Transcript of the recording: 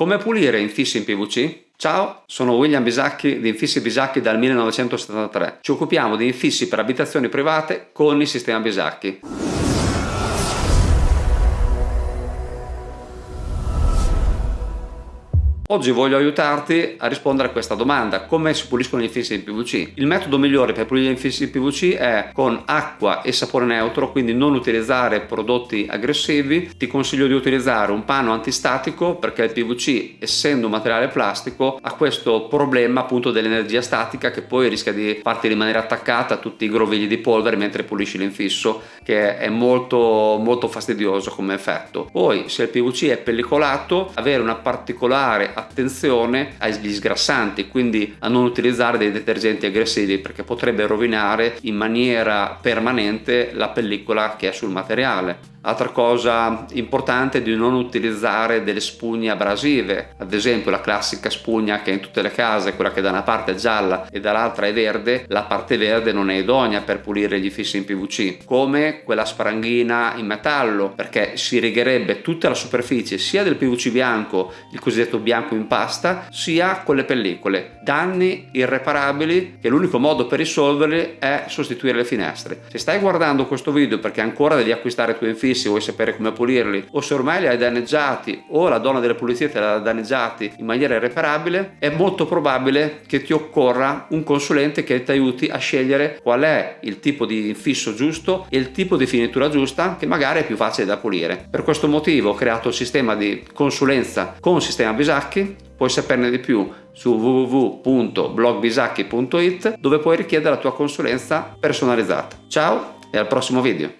Come pulire infissi in PVC? Ciao, sono William Bisacchi di Infissi Bisacchi dal 1973. Ci occupiamo di infissi per abitazioni private con il sistema Bisacchi. Oggi voglio aiutarti a rispondere a questa domanda, come si puliscono gli infissi in PVC? Il metodo migliore per pulire gli infissi in PVC è con acqua e sapone neutro, quindi non utilizzare prodotti aggressivi. Ti consiglio di utilizzare un panno antistatico perché il PVC, essendo un materiale plastico, ha questo problema appunto dell'energia statica che poi rischia di farti rimanere attaccata a tutti i grovigli di polvere mentre pulisci l'infisso, che è molto, molto fastidioso come effetto. Poi, se il PVC è pellicolato, avere una particolare attenzione agli sgrassanti, quindi a non utilizzare dei detergenti aggressivi perché potrebbe rovinare in maniera permanente la pellicola che è sul materiale. Altra cosa importante è di non utilizzare delle spugne abrasive, ad esempio la classica spugna che è in tutte le case, quella che da una parte è gialla e dall'altra è verde, la parte verde non è idonea per pulire gli fissi in PVC, come quella spranghina in metallo, perché si righerebbe tutta la superficie sia del PVC bianco, il cosiddetto bianco in pasta, sia con le pellicole. Danni irreparabili che l'unico modo per risolverli è sostituire le finestre. Se stai guardando questo video perché ancora devi acquistare i tuoi infissi fissi vuoi sapere come pulirli o se ormai li hai danneggiati o la donna delle pulizie te li ha danneggiati in maniera irreparabile è molto probabile che ti occorra un consulente che ti aiuti a scegliere qual è il tipo di infisso giusto e il tipo di finitura giusta che magari è più facile da pulire per questo motivo ho creato il sistema di consulenza con sistema Bisacchi puoi saperne di più su www.blogbisacchi.it dove puoi richiedere la tua consulenza personalizzata. Ciao e al prossimo video!